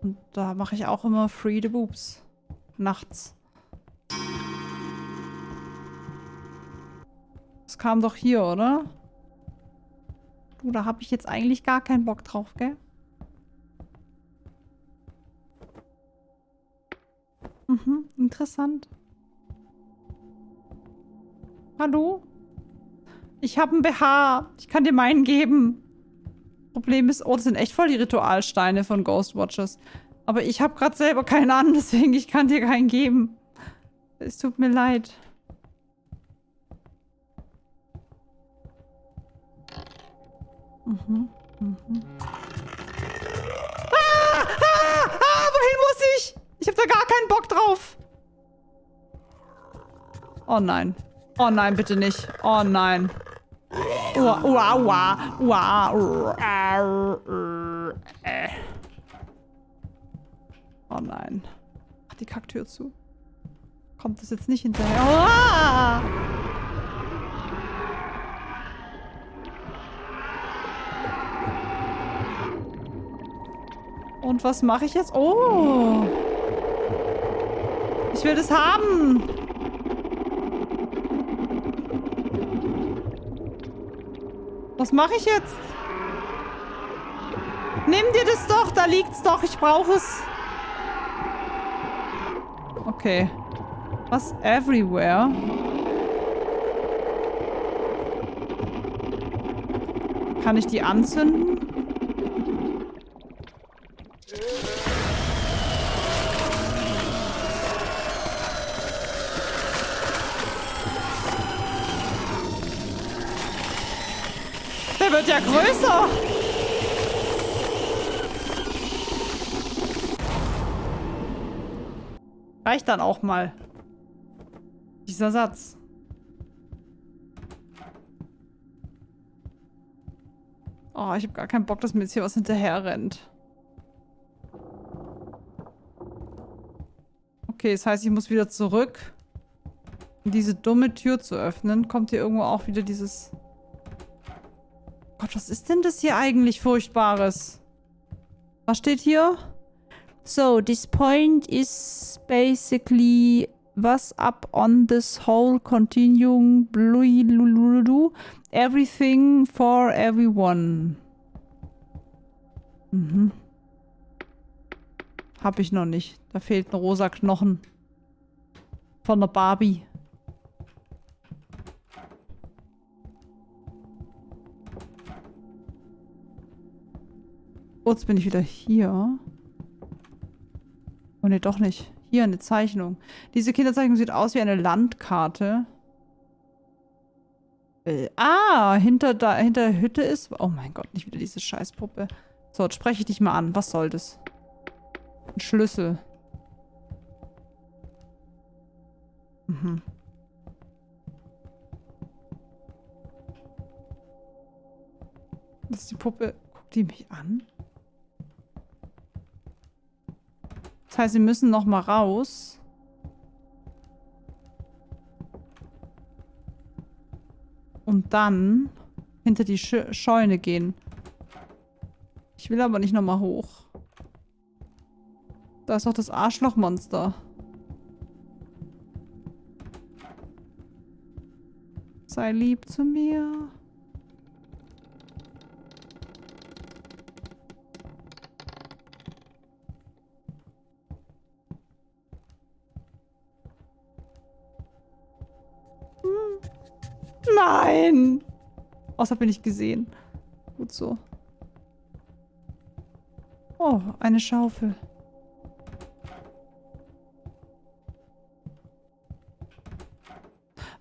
Und da mache ich auch immer Free the Boobs. Nachts. Das kam doch hier, oder? Du, da habe ich jetzt eigentlich gar keinen Bock drauf, gell? Mhm, interessant. Hallo? Ich habe einen BH. Ich kann dir meinen geben. Problem ist, oh, das sind echt voll die Ritualsteine von Ghostwatchers. Aber ich habe gerade selber keinen an, deswegen ich kann dir keinen geben. Es tut mir leid. Mhm. Mhm. Ah, ah, ah, wohin muss ich? Ich habe da gar keinen Bock drauf. Oh nein. Oh nein, bitte nicht. Oh nein. Ua, ua, ua, ua, Oh nein. Mach die Kacktür zu. Kommt das jetzt nicht hinterher? Oh! Und was mache ich jetzt? Oh! Ich will das haben! Was mache ich jetzt? Nimm dir das doch, da liegt's doch, ich brauche es. Okay. Was? Everywhere? Kann ich die anzünden? Der wird ja größer. Reicht dann auch mal. Dieser Satz. Oh, ich habe gar keinen Bock, dass mir jetzt hier was hinterher rennt. Okay, das heißt, ich muss wieder zurück. Um diese dumme Tür zu öffnen, kommt hier irgendwo auch wieder dieses... Gott, was ist denn das hier eigentlich Furchtbares? Was steht hier? So, this point is basically was up on this whole continuing everything for everyone. Mhm. Hab ich noch nicht. Da fehlt ein rosa Knochen. Von der Barbie. Jetzt bin ich wieder hier. Oh ne, doch nicht. Hier eine Zeichnung. Diese Kinderzeichnung sieht aus wie eine Landkarte. Äh, ah, hinter, da, hinter der Hütte ist... Oh mein Gott, nicht wieder diese Scheißpuppe. So, jetzt spreche ich dich mal an. Was soll das? Ein Schlüssel. Mhm. Das ist die Puppe. Guckt die mich an? Das heißt, sie müssen noch mal raus. Und dann hinter die Sch Scheune gehen. Ich will aber nicht noch mal hoch. Da ist doch das Arschlochmonster. Sei lieb zu mir. Nein! Außer bin ich gesehen. Gut so. Oh, eine Schaufel.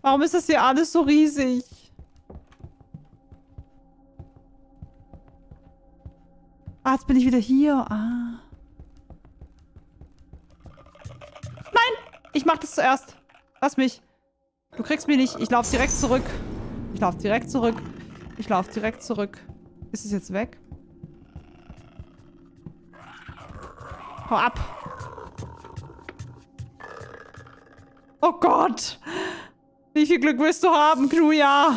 Warum ist das hier alles so riesig? Ah, jetzt bin ich wieder hier. Ah. Nein! Ich mach das zuerst. Lass mich. Du kriegst mich nicht. Ich laufe direkt zurück. Ich laufe direkt zurück. Ich laufe direkt zurück. Ist es jetzt weg? Hau ab. Oh Gott. Wie viel Glück willst du haben, Knuja?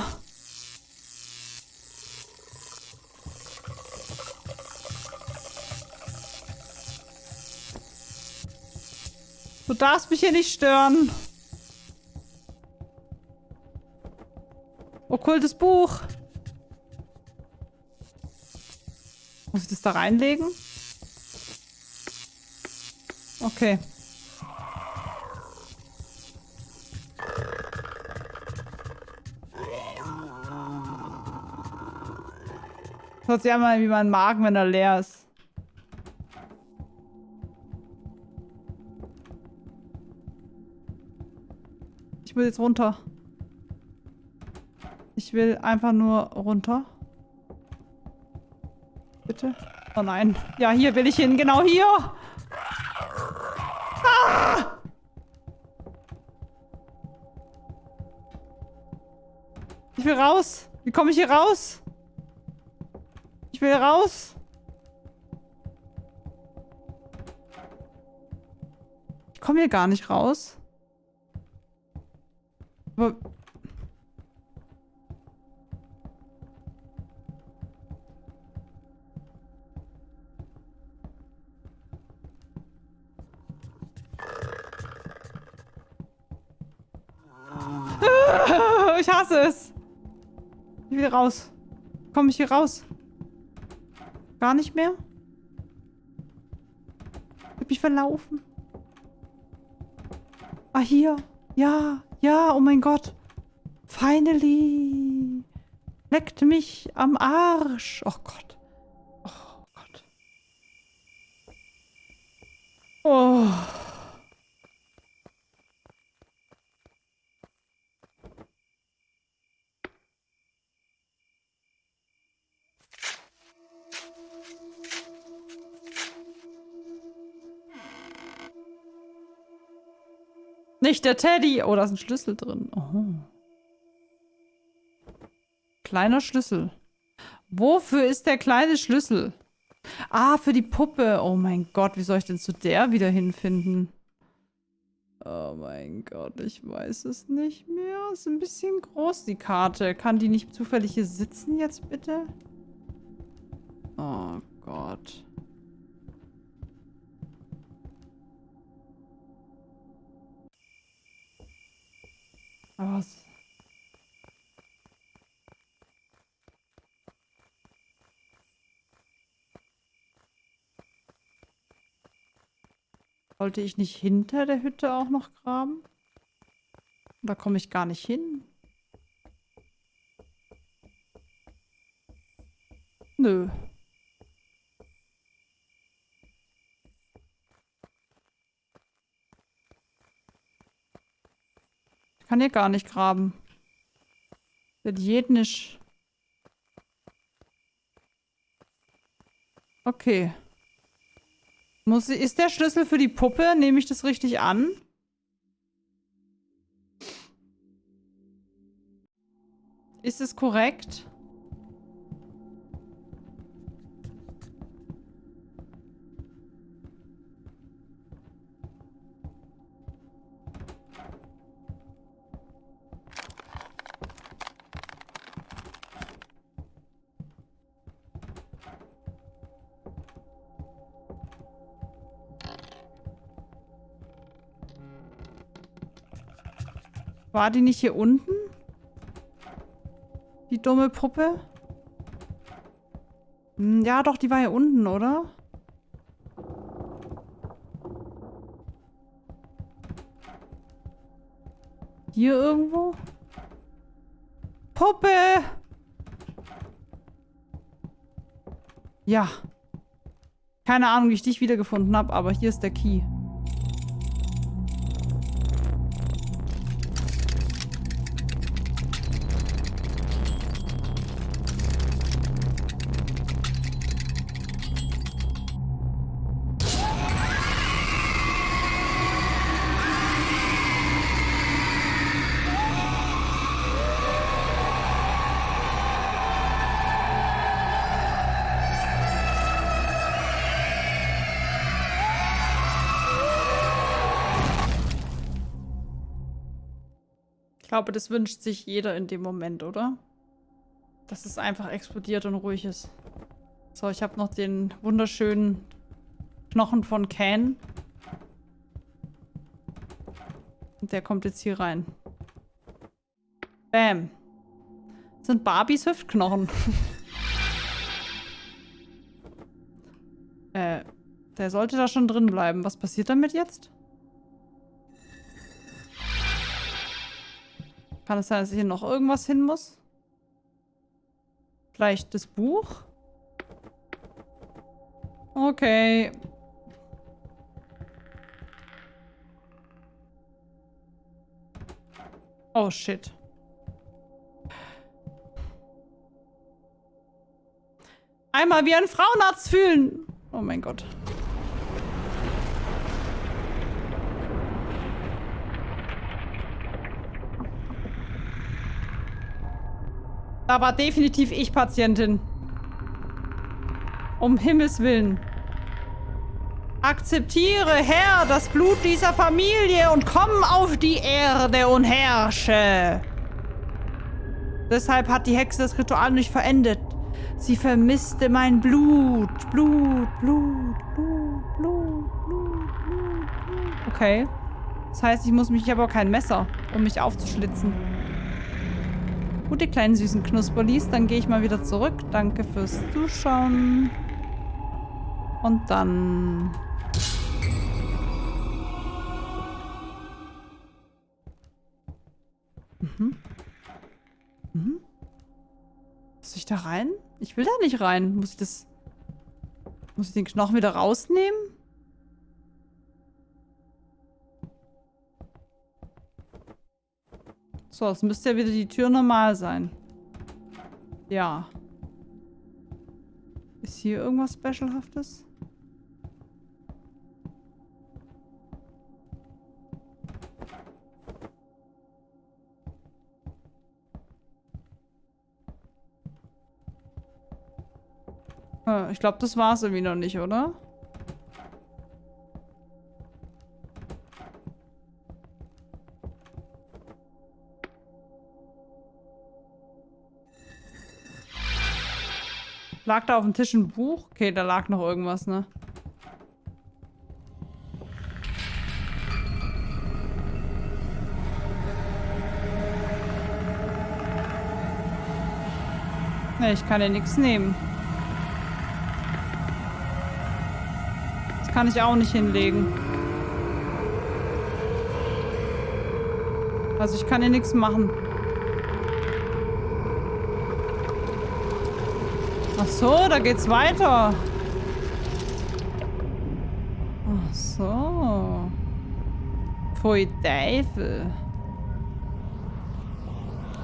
Du darfst mich hier nicht stören. Okkultes Buch. Muss ich das da reinlegen? Okay. Hört sich einmal wie mein Magen, wenn er leer ist. Ich will jetzt runter. Ich will einfach nur runter. Bitte? Oh nein. Ja, hier will ich hin. Genau hier. Ah! Ich will raus. Wie komme ich hier raus? Ich will raus. Ich komme hier gar nicht raus. Aber... Raus. Komme ich hier raus? Gar nicht mehr? Ich hab mich verlaufen. Ah, hier. Ja, ja, oh mein Gott. Finally. Leckt mich am Arsch. Oh Gott. Nicht der Teddy. Oh, da ist ein Schlüssel drin. Oh. Kleiner Schlüssel. Wofür ist der kleine Schlüssel? Ah, für die Puppe. Oh mein Gott, wie soll ich denn zu der wieder hinfinden? Oh mein Gott, ich weiß es nicht mehr. Ist ein bisschen groß, die Karte. Kann die nicht zufällig hier sitzen jetzt, bitte? Oh Gott. Was? Sollte ich nicht hinter der Hütte auch noch graben? Da komme ich gar nicht hin. Nö. kann hier gar nicht graben. Das geht nicht. Okay. Muss, ist der Schlüssel für die Puppe? Nehme ich das richtig an? Ist es korrekt? War die nicht hier unten? Die dumme Puppe? Hm, ja, doch, die war hier unten, oder? Hier irgendwo? Puppe! Ja. Keine Ahnung, wie ich dich wiedergefunden habe, aber hier ist der Key. Glaube, das wünscht sich jeder in dem Moment, oder? Dass es einfach explodiert und ruhig ist. So, ich habe noch den wunderschönen Knochen von Can. Und der kommt jetzt hier rein. Bam. Das sind Barbies Hüftknochen. äh, der sollte da schon drin bleiben. Was passiert damit jetzt? Kann es sein, dass hier noch irgendwas hin muss? Vielleicht das Buch? Okay. Oh, shit. Einmal wie ein Frauenarzt fühlen. Oh mein Gott. Da war definitiv ich Patientin. Um Himmels Willen. Akzeptiere, Herr, das Blut dieser Familie und komm auf die Erde und herrsche. Deshalb hat die Hexe das Ritual nicht verendet. Sie vermisste mein Blut. Blut, Blut, Blut, Blut, Blut, Blut, Blut. Okay. Das heißt, ich muss mich aber kein Messer, um mich aufzuschlitzen. Gut, die kleinen süßen Knusperlis. Dann gehe ich mal wieder zurück. Danke fürs Zuschauen. Und dann... Mhm. Mhm. Muss ich da rein? Ich will da nicht rein. Muss ich das... Muss ich den Knochen wieder rausnehmen? So, es müsste ja wieder die Tür normal sein. Ja. Ist hier irgendwas Specialhaftes? Äh, ich glaube, das war es irgendwie noch nicht, oder? Lag da auf dem Tisch ein Buch? Okay, da lag noch irgendwas, ne? Ne, ich kann ja nichts nehmen. Das kann ich auch nicht hinlegen. Also ich kann hier nichts machen. Ach so, da geht's weiter. Ach so. Pfui Teufel.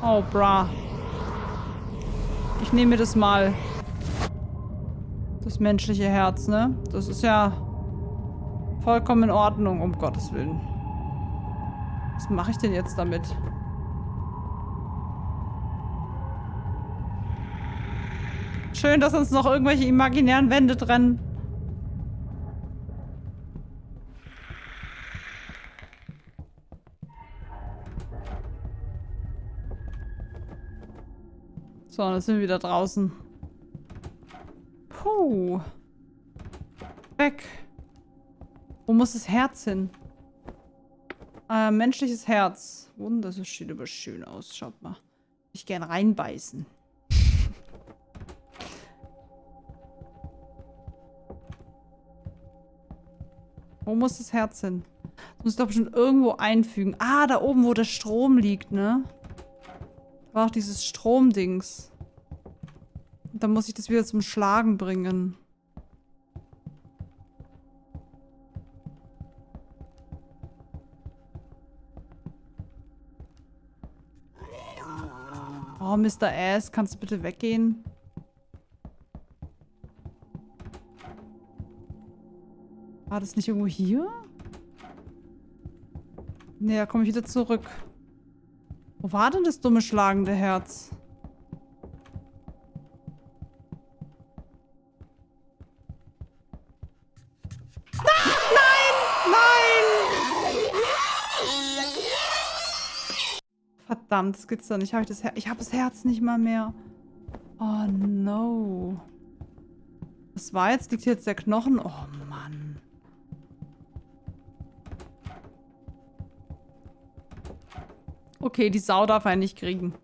Oh, bra. Ich nehme das mal. Das menschliche Herz, ne? Das ist ja vollkommen in Ordnung, um Gottes Willen. Was mache ich denn jetzt damit? Schön, dass uns noch irgendwelche imaginären Wände trennen. So, dann sind wir wieder draußen. Puh. Weg. Wo muss das Herz hin? Äh, menschliches Herz. Wunder, das sieht aber schön aus. Schaut mal. Ich gern reinbeißen. Wo muss das Herz hin? Das muss ich doch bestimmt irgendwo einfügen. Ah, da oben, wo der Strom liegt, ne? War auch dieses Stromdings. Dann muss ich das wieder zum Schlagen bringen. Oh, Mr. Ass, kannst du bitte weggehen? War das nicht irgendwo hier? Da komme ich wieder zurück. Wo war denn das dumme schlagende Herz? Nein! Nein! Verdammt, das gibt's doch nicht. Hab ich ich habe das Herz nicht mal mehr. Oh no. Was war jetzt? Liegt hier jetzt der Knochen? Oh Mann. Okay, die Sau darf er nicht kriegen.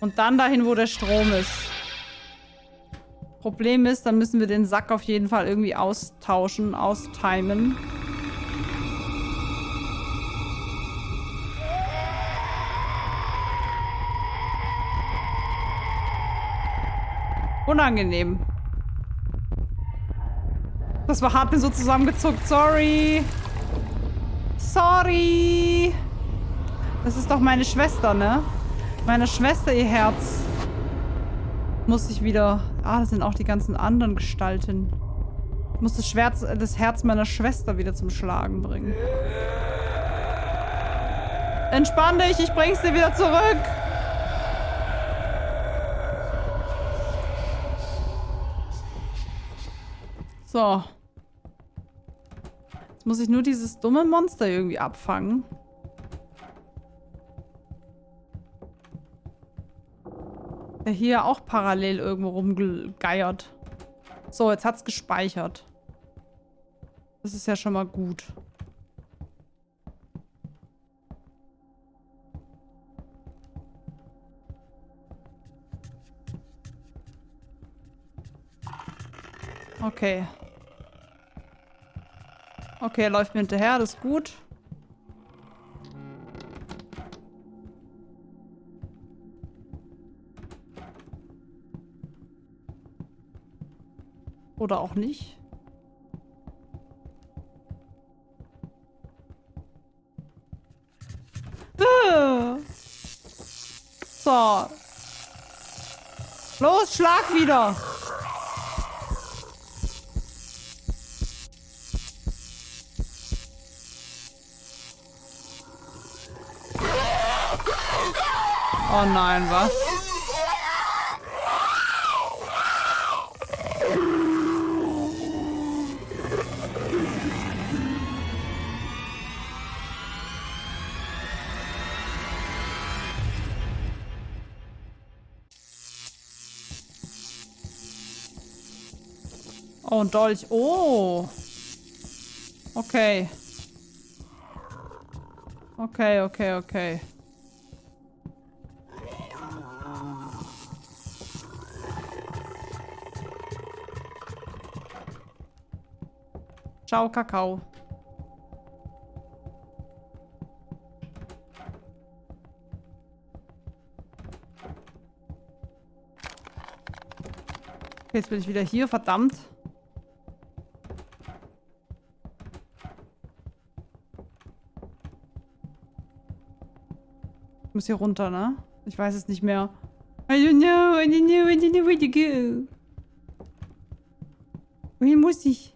Und dann dahin, wo der Strom ist. Problem ist, dann müssen wir den Sack auf jeden Fall irgendwie austauschen, austimen. Unangenehm. Das war hart mir so zusammengezuckt. Sorry. Sorry. Das ist doch meine Schwester, ne? Meine Schwester, ihr Herz. Muss ich wieder... Ah, das sind auch die ganzen anderen Gestalten. Ich muss das, Schwert, das Herz meiner Schwester wieder zum Schlagen bringen. Entspann dich, ich bring's dir wieder zurück. So. Jetzt muss ich nur dieses dumme Monster irgendwie abfangen. Der hier auch parallel irgendwo rumgeiert. So, jetzt hat's gespeichert. Das ist ja schon mal gut. Okay. Okay, er läuft mir hinterher, das ist gut. Oder auch nicht. Äh. So. Los, schlag wieder. Oh nein, was? Oh, ein Dolch. Oh. Okay. Okay, okay, okay. Ciao, Kakao. Okay, jetzt bin ich wieder hier, verdammt. Ich muss hier runter, ne? Ich weiß es nicht mehr. I don't know, I don't know, I don't know where to go. Wohin muss ich?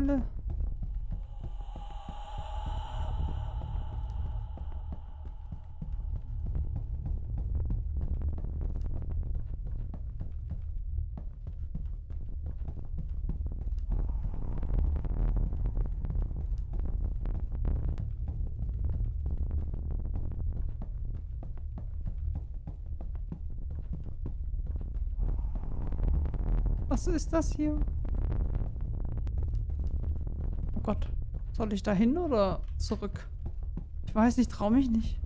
Hölle? Was ist das hier? Oh Gott. Soll ich da hin oder zurück? Ich weiß nicht, traue mich nicht.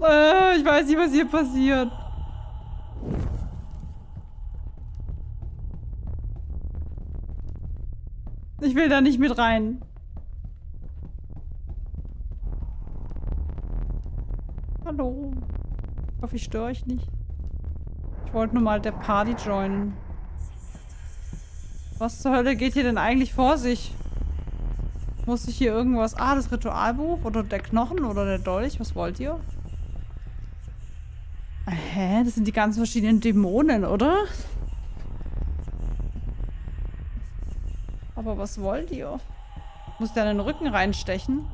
Äh, ich weiß nicht, was hier passiert. Ich will da nicht mit rein. Hallo. Ich hoffe, ich störe euch nicht. Ich wollte nur mal der Party joinen. Was zur Hölle geht hier denn eigentlich vor sich? Muss ich hier irgendwas... Ah, das Ritualbuch? Oder der Knochen? Oder der Dolch? Was wollt ihr? Hä? Das sind die ganz verschiedenen Dämonen, oder? Aber was wollt ihr? Muss der in den Rücken reinstechen?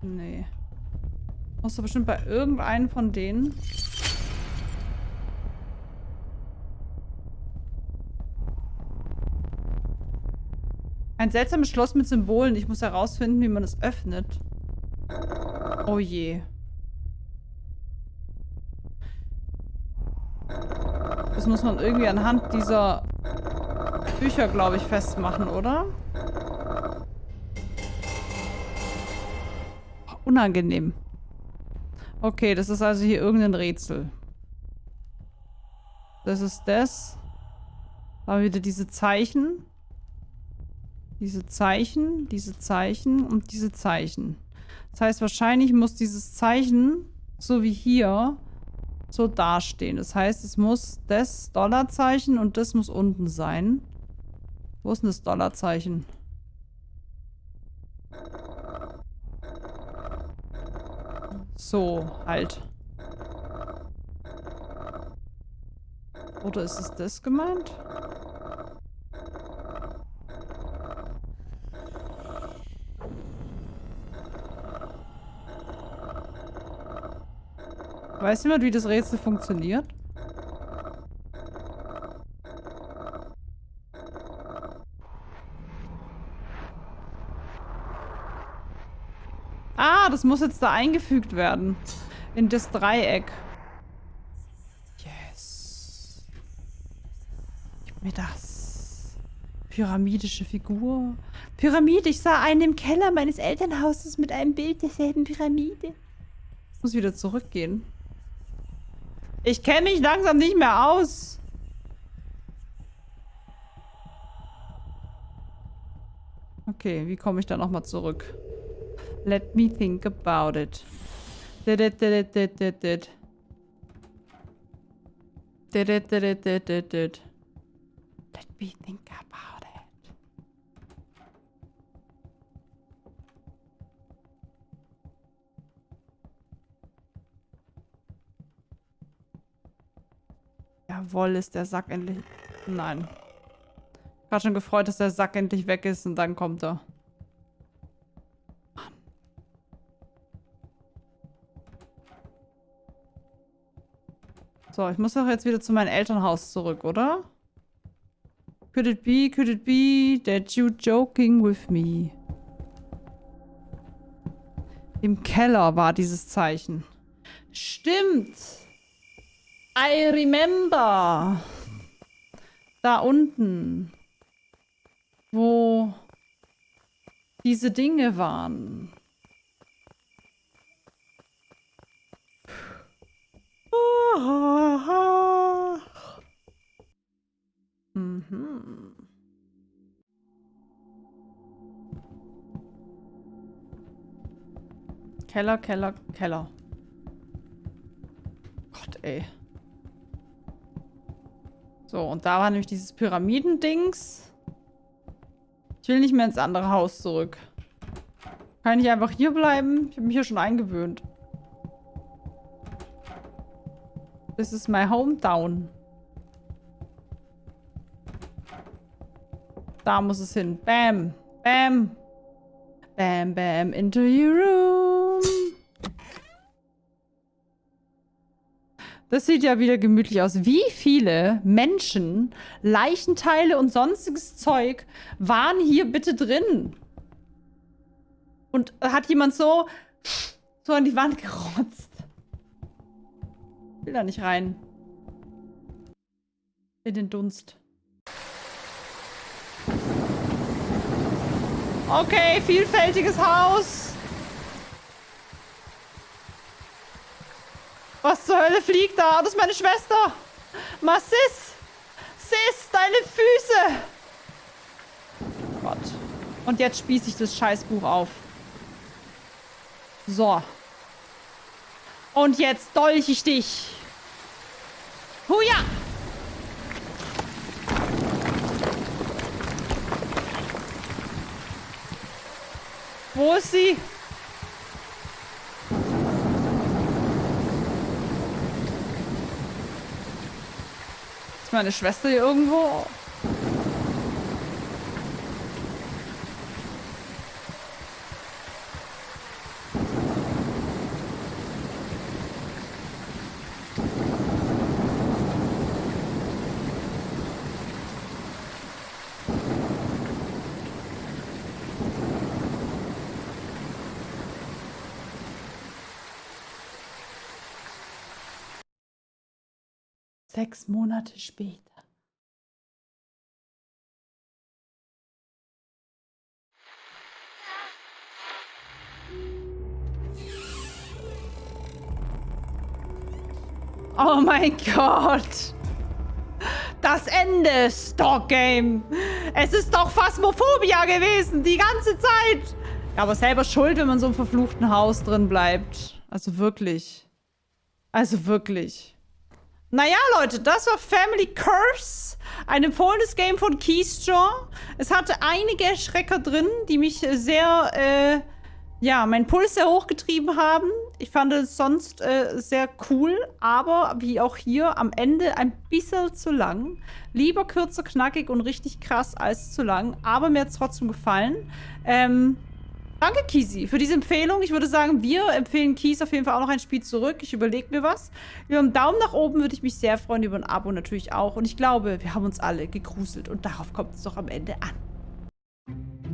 Nee. Musst du bestimmt bei irgendeinem von denen. Ein seltsames Schloss mit Symbolen. Ich muss herausfinden, wie man es öffnet. Oh je. Das muss man irgendwie anhand dieser Bücher, glaube ich, festmachen, oder? Unangenehm. Okay, das ist also hier irgendein Rätsel. Das ist das. Da haben wir wieder diese Zeichen. Diese Zeichen, diese Zeichen und diese Zeichen. Das heißt, wahrscheinlich muss dieses Zeichen, so wie hier, so dastehen. Das heißt, es muss das Dollarzeichen und das muss unten sein. Wo ist denn das Dollarzeichen? So, halt. Oder ist es das gemeint? Weiß jemand, wie das Rätsel funktioniert? Ah, das muss jetzt da eingefügt werden. In das Dreieck. Yes. Gib mir das. Pyramidische Figur. Pyramide. Ich sah einen im Keller meines Elternhauses mit einem Bild derselben Pyramide. Ich muss wieder zurückgehen. Ich kenne mich langsam nicht mehr aus. Okay, wie komme ich da nochmal zurück? Let me think about it. Let me think about it. Jawohl, ist der Sack endlich... Nein. Ich war schon gefreut, dass der Sack endlich weg ist und dann kommt er. Mann. So, ich muss doch jetzt wieder zu meinem Elternhaus zurück, oder? Could it be, could it be that you joking with me? Im Keller war dieses Zeichen. Stimmt. I remember. Da unten. Wo diese Dinge waren. Mhm. Keller, Keller, Keller. Gott, ey. So, und da war nämlich dieses Pyramidendings. Ich will nicht mehr ins andere Haus zurück. Kann ich einfach hier bleiben? Ich habe mich hier schon eingewöhnt. This is my hometown. Da muss es hin. Bam. Bam. Bam, bam. Into your room. Das sieht ja wieder gemütlich aus. Wie viele Menschen, Leichenteile und sonstiges Zeug waren hier bitte drin? Und hat jemand so, so an die Wand gerotzt? Will da nicht rein. In den Dunst. Okay, vielfältiges Haus. Was zur Hölle fliegt da? Das ist meine Schwester. Massis. Sis, deine Füße. Gott. Und jetzt spieße ich das Scheißbuch auf. So. Und jetzt dolch ich dich. Huja! Wo ist sie? Meine Schwester hier irgendwo? Sechs Monate später. Oh mein Gott. Das Ende, Stock Game. Es ist doch Phasmophobia gewesen, die ganze Zeit. Ja, aber selber schuld, wenn man so im verfluchten Haus drin bleibt. Also wirklich. Also wirklich. Naja, Leute, das war Family Curse. Ein empfohlenes Game von Keystraw. Es hatte einige Schrecker drin, die mich sehr, äh, ja, meinen Puls sehr hochgetrieben haben. Ich fand es sonst äh, sehr cool, aber wie auch hier am Ende ein bisschen zu lang. Lieber kürzer, knackig und richtig krass als zu lang, aber mir hat es trotzdem gefallen. Ähm, Danke, Kisi, für diese Empfehlung. Ich würde sagen, wir empfehlen Kies auf jeden Fall auch noch ein Spiel zurück. Ich überlege mir was. Über einen Daumen nach oben würde ich mich sehr freuen, über ein Abo natürlich auch. Und ich glaube, wir haben uns alle gegruselt und darauf kommt es doch am Ende an.